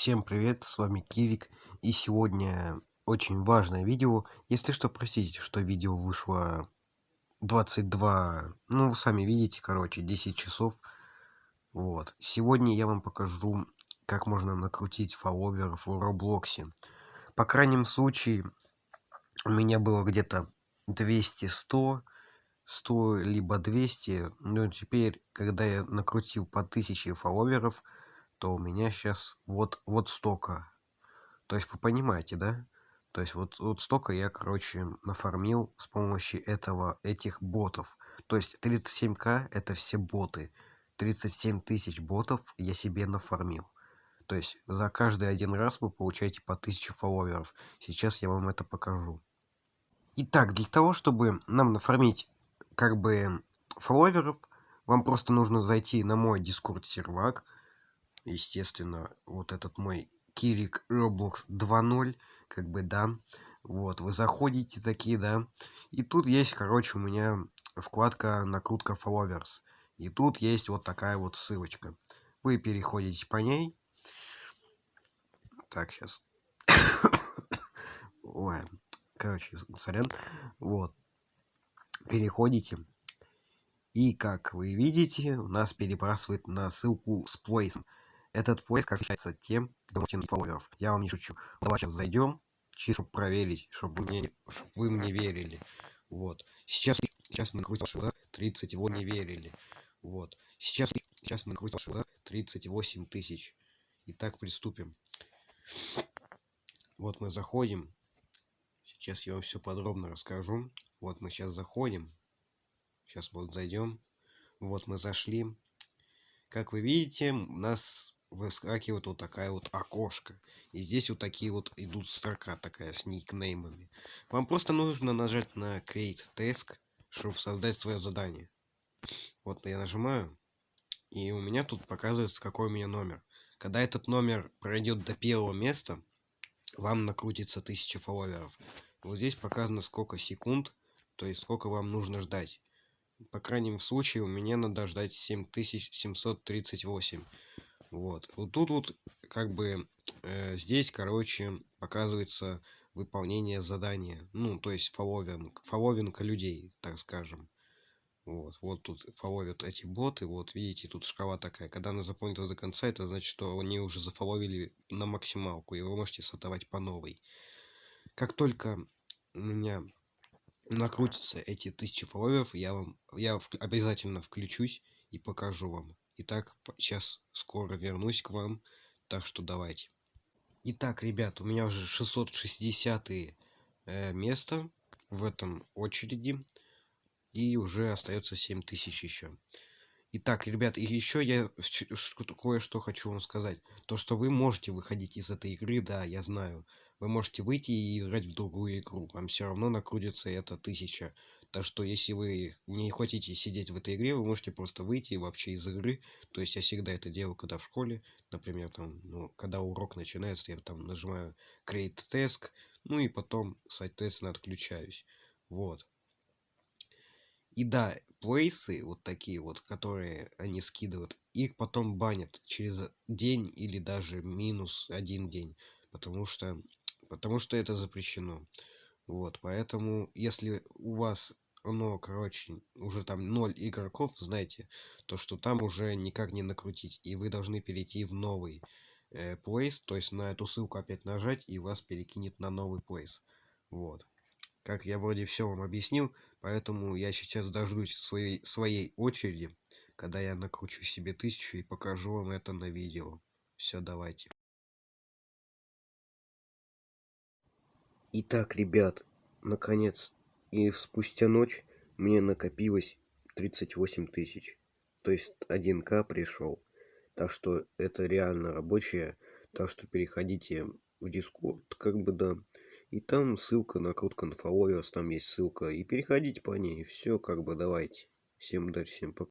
Всем привет, с вами Кирик, и сегодня очень важное видео. Если что, простите, что видео вышло 22, ну вы сами видите, короче, 10 часов. Вот, сегодня я вам покажу, как можно накрутить фолловеров в Роблоксе. По крайнем случае, у меня было где-то 200, 100, 100 либо 200, но теперь, когда я накрутил по 1000 фолловеров, то у меня сейчас вот вот столько. То есть вы понимаете да? То есть вот вот столько я короче нафармил с помощью этого этих ботов. То есть 37к это все боты. 37 тысяч ботов я себе нафармил. То есть за каждый один раз вы получаете по 1000 фолловеров. Сейчас я вам это покажу. Итак для того чтобы нам нафармить как бы фолловеров вам просто нужно зайти на мой дискорд сервак естественно вот этот мой кирик roblox 2.0 как бы да. Вот вы заходите такие да. И тут есть короче у меня вкладка накрутка followers и тут есть вот такая вот ссылочка. Вы переходите по ней. Так сейчас ой короче сорян. Вот. Переходите. И как вы видите у нас перебрасывает на ссылку с плейсом этот поиск отличается тем, кто фолловеров. Я вам не шучу. Давай сейчас зайдем, чисто проверить, чтобы вы мне, чтобы вы мне верили. Вот. Сейчас, сейчас мы накрутим ваши 38 не верили. Вот. Сейчас, сейчас мы накрутим ваши 38 тысяч. Итак, приступим. Вот мы заходим. Сейчас я вам все подробно расскажу. Вот мы сейчас заходим. Сейчас вот зайдем. Вот мы зашли. Как вы видите, у нас выскакивает вот такая вот окошко. И здесь вот такие вот идут строка такая с никнеймами. Вам просто нужно нажать на Create Task, чтобы создать свое задание. Вот я нажимаю, и у меня тут показывается, какой у меня номер. Когда этот номер пройдет до первого места, вам накрутится 1000 фолловеров. Вот здесь показано сколько секунд, то есть сколько вам нужно ждать. По крайнем случае у меня надо ждать 7738. Вот. Вот тут вот как бы э, здесь, короче, показывается выполнение задания. Ну, то есть фолловинг, фолловинг людей, так скажем. Вот, вот тут фоловят эти боты, вот видите, тут шкала такая. Когда она заполнится до конца, это значит, что они уже зафоловили на максималку, и вы можете сотовать по новой. Как только у меня накрутятся эти тысячи фолловеров, я вам, я обязательно включусь и покажу вам. Итак, сейчас скоро вернусь к вам, так что давайте. Итак, ребят, у меня уже 660 э, место в этом очереди. И уже остается 7000 еще. Итак, ребят, и еще я кое-что хочу вам сказать. То, что вы можете выходить из этой игры, да, я знаю. Вы можете выйти и играть в другую игру. Вам все равно накрутится это 1000 так что если вы не хотите сидеть в этой игре, вы можете просто выйти вообще из игры. То есть я всегда это делаю, когда в школе, например, там, ну, когда урок начинается, я там нажимаю Create Task, ну и потом, соответственно, отключаюсь. Вот. И да, плейсы, вот такие вот, которые они скидывают, их потом банят через день или даже минус один день, потому что, потому что это запрещено. Вот, поэтому, если у вас оно, короче, уже там 0 игроков, знаете, то что там уже никак не накрутить, и вы должны перейти в новый э, place, то есть на эту ссылку опять нажать, и вас перекинет на новый place. Вот. Как я вроде все вам объяснил, поэтому я сейчас дождусь своей, своей очереди, когда я накручу себе тысячу и покажу вам это на видео. Все, давайте. Итак, ребят, наконец и спустя ночь мне накопилось 38 тысяч. То есть 1к пришел. Так что это реально рабочая. Так что переходите в Discord, как бы да. И там ссылка на на Followers, там есть ссылка. И переходите по ней. Все, как бы давайте. Всем удачи, всем пока.